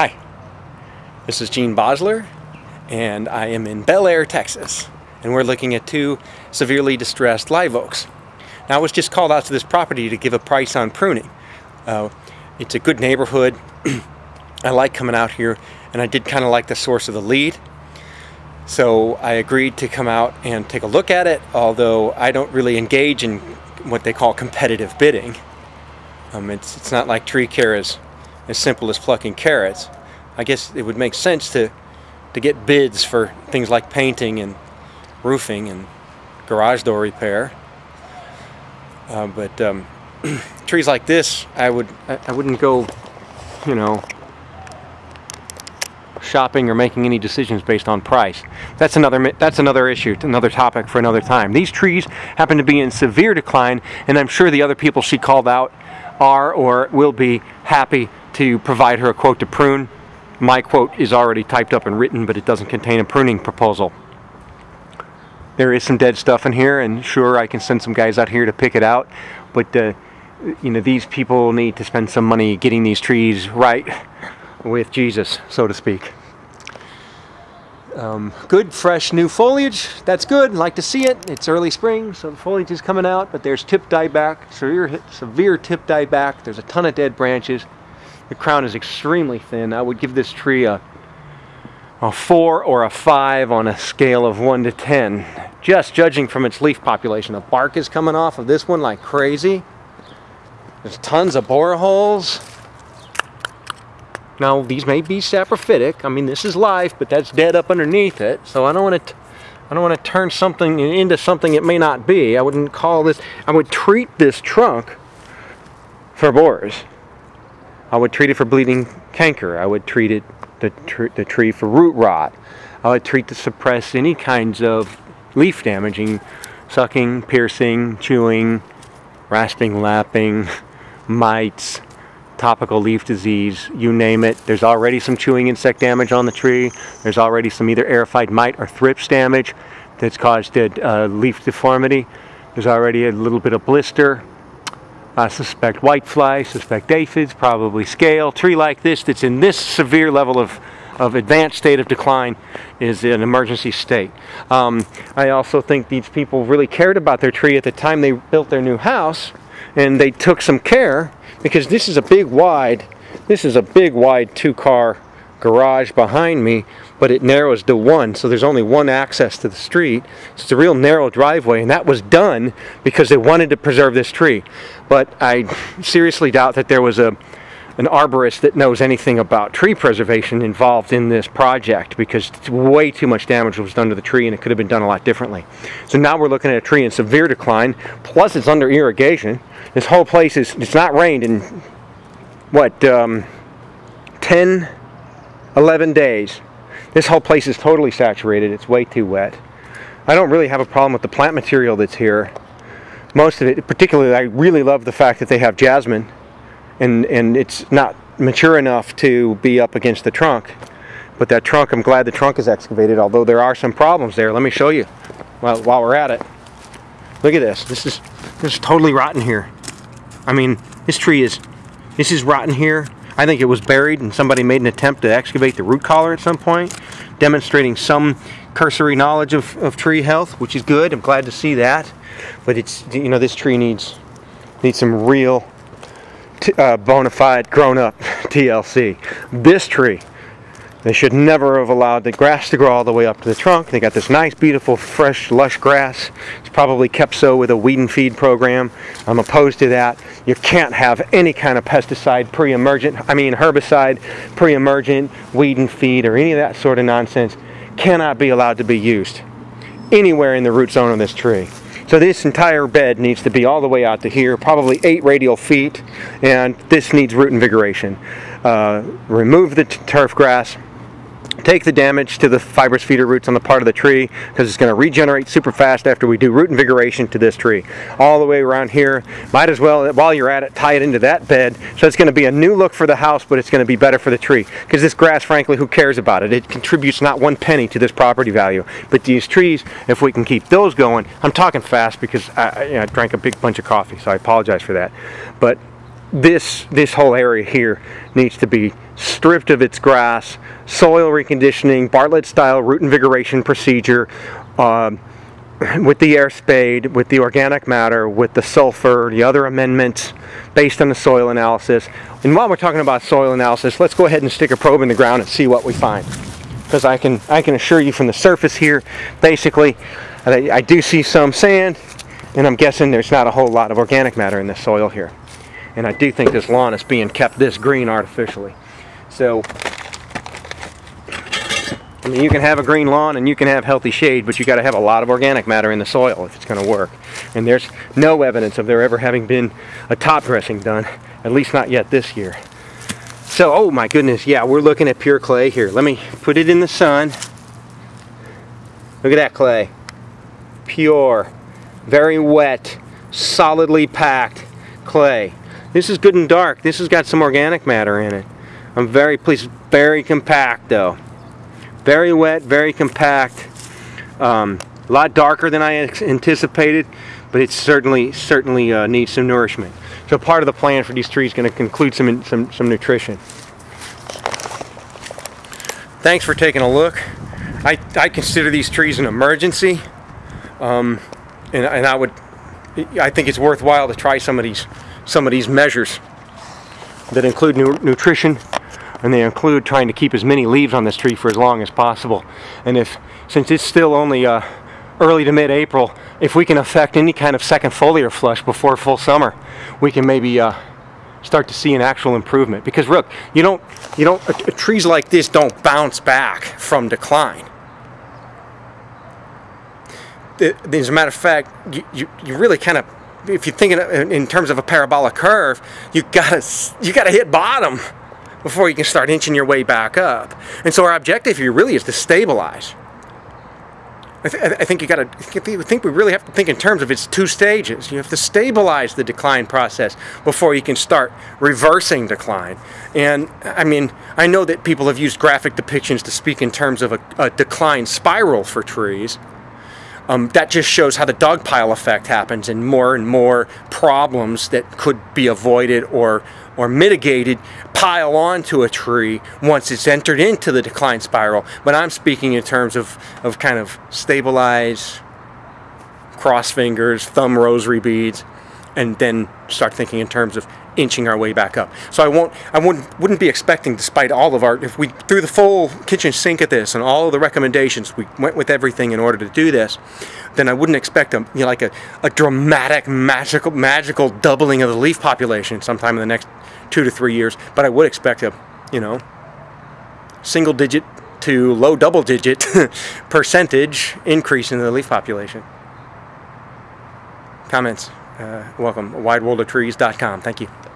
Hi, this is Gene Bosler, and I am in Bellaire, Texas, and we're looking at two severely distressed live oaks. Now, I was just called out to this property to give a price on pruning. Uh, it's a good neighborhood. I like coming out here, and I did kind of like the source of the lead. So I agreed to come out and take a look at it, although I don't really engage in what they call competitive bidding. Um, it's, it's not like tree care is as simple as plucking carrots. I guess it would make sense to, to get bids for things like painting and roofing and garage door repair. Uh, but um, trees like this, I would I, I wouldn't go, you know, shopping or making any decisions based on price. That's another that's another issue, another topic for another time. These trees happen to be in severe decline, and I'm sure the other people she called out are or will be happy to provide her a quote to prune. My quote is already typed up and written, but it doesn't contain a pruning proposal. There is some dead stuff in here, and sure, I can send some guys out here to pick it out, but uh, you know, these people need to spend some money getting these trees right with Jesus, so to speak. Um, good, fresh, new foliage. That's good. Like to see it. It's early spring, so the foliage is coming out, but there's tip dieback, severe, severe tip dieback. There's a ton of dead branches. The crown is extremely thin. I would give this tree a, a 4 or a 5 on a scale of 1 to 10. Just judging from its leaf population. The bark is coming off of this one like crazy. There's tons of boreholes. Now, these may be saprophytic. I mean, this is life, but that's dead up underneath it. So I don't want to I don't want to turn something into something it may not be. I wouldn't call this, I would treat this trunk for borers. I would treat it for bleeding canker. I would treat it the, tr the tree for root rot. I would treat to suppress any kinds of leaf damaging, sucking, piercing, chewing, rasping, lapping, mites, topical leaf disease, you name it. There's already some chewing insect damage on the tree. There's already some either eriophyid mite or thrips damage that's caused uh, leaf deformity. There's already a little bit of blister. I suspect whitefly, suspect aphids, probably scale. Tree like this that's in this severe level of, of advanced state of decline is an emergency state. Um, I also think these people really cared about their tree at the time they built their new house and they took some care because this is a big wide, this is a big wide two car garage behind me, but it narrows to one, so there's only one access to the street. So it's a real narrow driveway, and that was done because they wanted to preserve this tree. But I seriously doubt that there was a an arborist that knows anything about tree preservation involved in this project because way too much damage was done to the tree and it could have been done a lot differently. So now we're looking at a tree in severe decline, plus it's under irrigation. This whole place is, it's not rained in, what, um, 10, 11 days. This whole place is totally saturated. It's way too wet. I don't really have a problem with the plant material that's here. Most of it, particularly, I really love the fact that they have jasmine and, and it's not mature enough to be up against the trunk. But that trunk, I'm glad the trunk is excavated, although there are some problems there. Let me show you while, while we're at it. Look at this. This is, this is totally rotten here. I mean, this tree is, this is rotten here. I think it was buried and somebody made an attempt to excavate the root collar at some point, demonstrating some cursory knowledge of, of tree health, which is good. I'm glad to see that. But it's, you know, this tree needs, needs some real uh, bona fide grown up TLC. This tree, they should never have allowed the grass to grow all the way up to the trunk. They got this nice, beautiful, fresh, lush grass. It's probably kept so with a weed and feed program. I'm opposed to that. You can't have any kind of pesticide pre-emergent, I mean herbicide pre-emergent, weed and feed, or any of that sort of nonsense cannot be allowed to be used anywhere in the root zone of this tree. So this entire bed needs to be all the way out to here, probably eight radial feet, and this needs root invigoration. Uh, remove the turf grass, take the damage to the fibrous feeder roots on the part of the tree because it's going to regenerate super fast after we do root invigoration to this tree. All the way around here, might as well, while you're at it, tie it into that bed. So it's going to be a new look for the house, but it's going to be better for the tree. Because this grass, frankly, who cares about it? It contributes not one penny to this property value. But these trees, if we can keep those going, I'm talking fast because I, you know, I drank a big bunch of coffee, so I apologize for that. But this this whole area here needs to be stripped of its grass, soil reconditioning, Bartlett style root invigoration procedure, uh, with the air spade, with the organic matter, with the sulfur, the other amendments based on the soil analysis. And while we're talking about soil analysis, let's go ahead and stick a probe in the ground and see what we find. Because I can, I can assure you from the surface here, basically, I, I do see some sand, and I'm guessing there's not a whole lot of organic matter in the soil here. And I do think this lawn is being kept this green artificially. So I mean, you can have a green lawn and you can have healthy shade, but you got to have a lot of organic matter in the soil if it's going to work. And there's no evidence of there ever having been a top dressing done, at least not yet this year. So, oh my goodness, yeah, we're looking at pure clay here. Let me put it in the sun. Look at that clay. Pure, very wet, solidly packed clay. This is good and dark. This has got some organic matter in it. I'm very pleased. Very compact though. Very wet, very compact. Um, a lot darker than I anticipated, but it certainly certainly uh, needs some nourishment. So part of the plan for these trees is going to include some, some, some nutrition. Thanks for taking a look. I, I consider these trees an emergency, um, and, and I would I think it's worthwhile to try some of these some of these measures that include nu nutrition and they include trying to keep as many leaves on this tree for as long as possible. And if, since it's still only uh, early to mid-April, if we can affect any kind of second foliar flush before full summer, we can maybe uh, start to see an actual improvement. Because look, you don't, you don't, uh, trees like this don't bounce back from decline. As a matter of fact, you, you, you really kind of, if you're thinking in terms of a parabolic curve, you gotta, you gotta hit bottom before you can start inching your way back up. And so our objective here really is to stabilize. I, th I think you got to think we really have to think in terms of its two stages. You have to stabilize the decline process before you can start reversing decline. And I mean, I know that people have used graphic depictions to speak in terms of a, a decline spiral for trees. Um, that just shows how the dogpile effect happens and more and more problems that could be avoided or or mitigated pile onto a tree once it's entered into the decline spiral. But I'm speaking in terms of, of kind of stabilize, cross fingers, thumb rosary beads, and then start thinking in terms of inching our way back up. So I won't, I wouldn't, wouldn't be expecting, despite all of our, if we threw the full kitchen sink at this and all of the recommendations, we went with everything in order to do this, then I wouldn't expect a, you know, like a, a dramatic, magical, magical doubling of the leaf population sometime in the next two to three years. But I would expect a, you know, single digit to low double digit percentage increase in the leaf population. Comments? Uh, welcome, wideworldofTrees.com. Thank you.